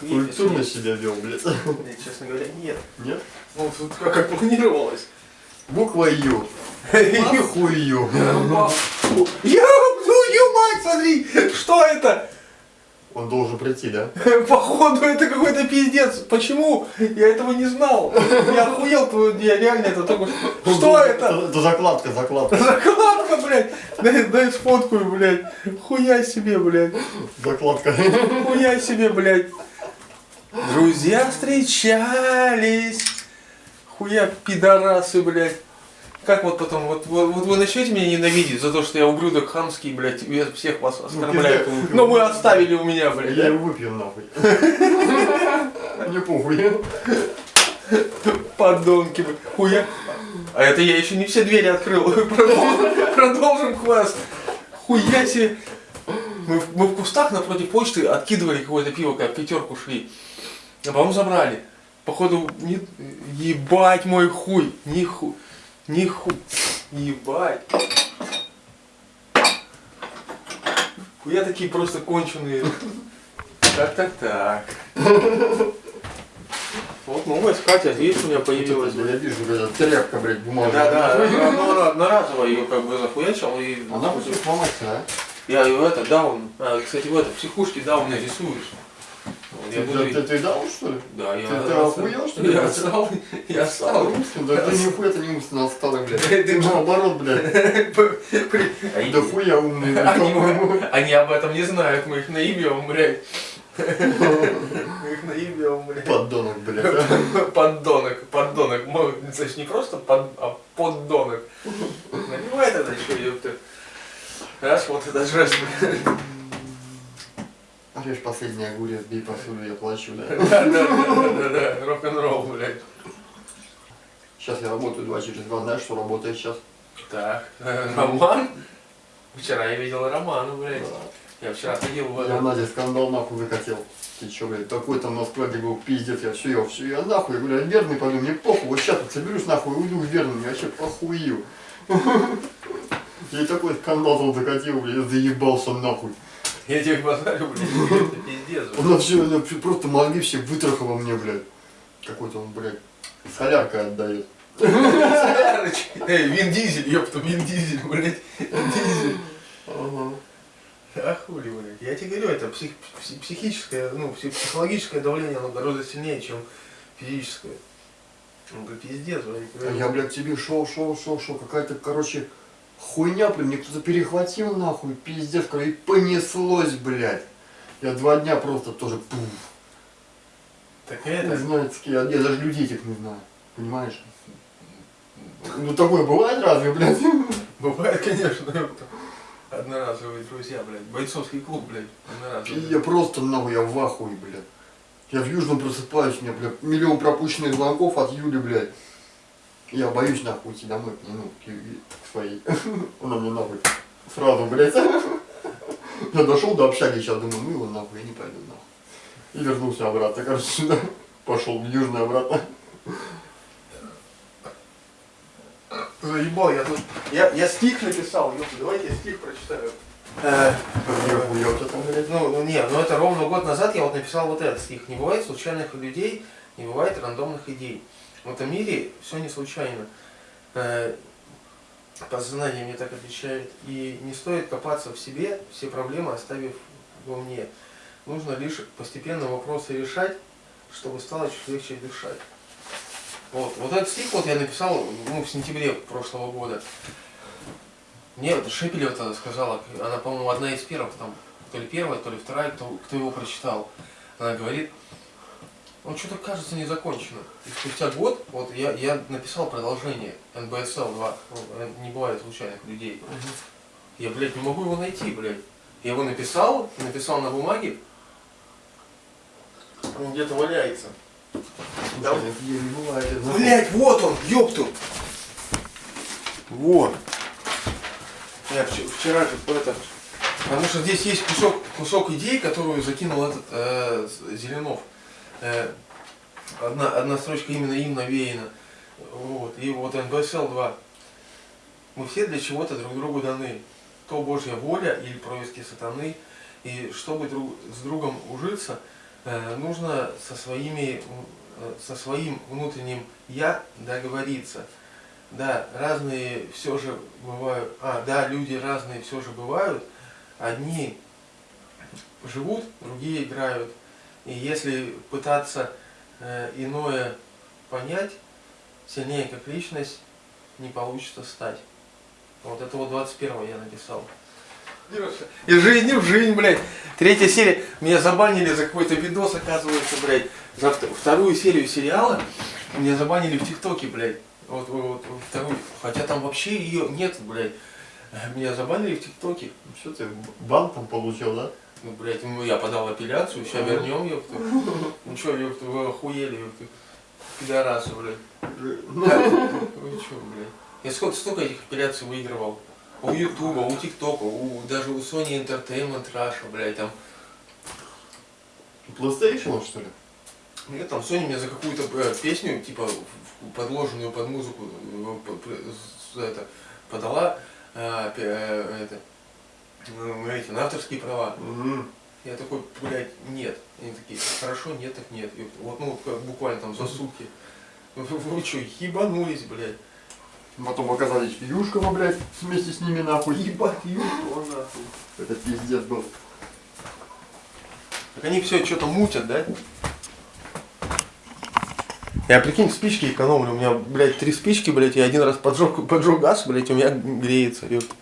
Культурно себя вел, блядь. Нет, честно говоря, нет. Нет? Ну, тут как, как планировалось. Буква Ю. Нихуй Ю. Я твою мать, смотри! Что это? Он должен прийти, да? Походу это какой-то пиздец. Почему? Я этого не знал. Я охуел, я реально это только что. Что это? Это закладка, закладка. Закладка, блядь. Дай, дай сфоткаю, блядь. Хуя себе, блядь. Закладка. Хуя себе, блядь. Друзья встречались. Хуя пидорасы, блядь. Как вот потом, вот, вот, вот вы начнете меня ненавидеть за то, что я ублюдок хамский, блядь, я всех вас оскорбляю. пизда, это Но вы оставили у меня, блядь. Я его выпью нахуй. Не похуй. Подонки, блядь. Хуя. А это я еще не все двери открыл. Продолжим, продолжим квест. Хуя себе. Мы, в- мы в кустах напротив почты откидывали какое-то пиво, как пятерку шли. А потом забрали. Походу, не... ебать мой хуй. Ниху. Ниху. Ебать. Хуя такие просто конченые. Так, так, так. Вот новая скатерть, видишь, у меня появилась. Я вижу, блядь, тряпка, блядь, бумажная. Да, да, ну, ну, она одноразово ее как бы захуячил и... Она будет сломаться, а? Я ее это, даун, а, кстати, в это, психушке дауна рисуешь. Вот, я буду... ты, ты, дал, что ли? Да, я... ты- ты охуел, что ли? Я стал, я стал. Да ты нихуя ты не умственно отсталый, блядь. Ты что? наоборот, блядь. Да хуя умный, блядь, Они, по-моему. они об этом не знают, мы их наебем, блядь. Мы их наебем, блядь. Подонок, блядь. а. Поддонок, поддонок. Значит, не просто под, а поддонок. Наливай тогда еще, ёпта. Раз, вот это. А Режь последний огурец, бей посуду, я плачу, да. Да, да, да, да, рок-н-ролл, блядь. Сейчас я работаю два через два, знаешь, что работает сейчас? Так, Роман? Вчера я видел Романа, блядь. Я вчера ходил в Я. Надя скандал нахуй закатил. Ты чё, блядь, такой там на складе был пиздец, я все, я все, я нахуй, я говорю, верный пойду, мне похуй, вот сейчас вот соберусь нахуй, уйду верный, я вообще похую. Я и такой скандал там закатил, блядь, я заебался нахуй. Я тебе базарю, блядь, это пиздец, блядь. Она все, просто мозги все вытрахала мне, блядь. Какой-то он, блядь, соляркой отдает. Солярыч. Эй, Вин Дизель, ёпта, Вин Дизель, блядь. Дизель. Ага. А хули, блядь. Я тебе говорю, это псих- пси- психическое, ну, пси- психологическое давление, оно гораздо сильнее, чем физическое. Ну, да пиздец, блядь. я, блядь, тебе шел, шел, шел, шел, какая-то, короче, хуйня, блин, мне кто-то перехватил, нахуй, пиздец, и понеслось, блядь. Я два дня просто тоже, пуф, Так не это, знаю, с кем, я, я даже людей этих не знаю, понимаешь? Ну, такое бывает разве, блядь? бывает, конечно. Одноразовые друзья, блядь. Бойцовский клуб, блядь. Одноразовый. я просто, нахуй, я в ахуе, блядь. Я в Южном просыпаюсь, у меня, блядь, миллион пропущенных звонков от Юли, блядь. Я боюсь, нахуй, идти домой, ну, к, к своей. Она мне, нахуй, сразу, блядь. Я дошел до общаги, сейчас думаю, ну его нахуй, я не пойду, нахуй. И вернулся обратно, короче, сюда. Пошел в Южный обратно. Заебал, я тут... Я, я стих написал, ёпта, давайте я стих прочитаю. Э. Ну, ну не, ну это ровно год назад я вот написал вот этот стих. Не бывает случайных людей, не бывает рандомных идей. В этом мире все не случайно. Э, Подсознание мне так отвечает. И не стоит копаться в себе, все проблемы оставив во мне. Нужно лишь постепенно вопросы решать, чтобы стало чуть легче дышать. Вот, вот этот стих вот я написал ну, в сентябре прошлого года. Мне вот Шепелева тогда сказала, она, по-моему, одна из первых, там, то ли первая, то ли вторая, кто, кто его прочитал. Она говорит, он что-то кажется не закончено. И спустя год, вот я, я написал продолжение НБСЛ 2, ну, э, не бывает случайных людей. Я, блядь, не могу его найти, блядь. Я его написал, написал на бумаге, он где-то валяется. Да. Нахуй. Блять, вот он, ёпту. Вот. Я вч- вчера же это... Потому что здесь есть кусок, кусок идей, которую закинул этот э, Зеленов. Э, одна, одна строчка именно им навеяна. Вот. И вот НБСЛ 2. Мы все для чего-то друг другу даны. То Божья воля или происки сатаны. И чтобы друг, с другом ужиться, Э, нужно со своими, э, со своим внутренним я договориться. Да, разные все же бывают, а, да, люди разные все же бывают. Одни живут, другие играют. И если пытаться э, иное понять, сильнее как личность, не получится стать. Вот это вот 21 я написал. Из жизни в жизнь, блядь. Третья серия. Меня забанили за какой-то видос, оказывается, блядь. За вт- вторую серию сериала меня забанили в ТикТоке, блядь. Вот, вот, вот вторую. Хотя там вообще ее нет, блядь. Меня забанили в ТикТоке. Ну Что ты, бан там получил, да? Ну, блядь, ну я подал апелляцию, сейчас вернем, ёпта. Ну чё, ёпта, вы охуели, ёпта. Пидорасы, блядь. Вы чё, блядь? Я сколько, столько этих апелляций выигрывал. У Ютуба, у ТикТока, у, даже у Sony Entertainment Russia, блядь, там. PlayStation, что ли? Нет, там Sony мне за какую-то э, песню, типа, подложенную под музыку, э, это, подала э, пе- э, это, эти, на авторские права. Мгм. Я такой, блядь, нет. Они такие, хорошо, нет, так нет. И вот, ну, как буквально там за сутки. Вы, вы что, ебанулись, блядь? Потом оказались в Юшково, блядь, вместе с ними нахуй. Ебать, ёбаный нахуй. Это пиздец был. Так они все что-то мутят, да? Я прикинь, спички экономлю. У меня, блядь, три спички, блядь, я один раз поджег, поджег газ, блядь, у меня греется. ёпта.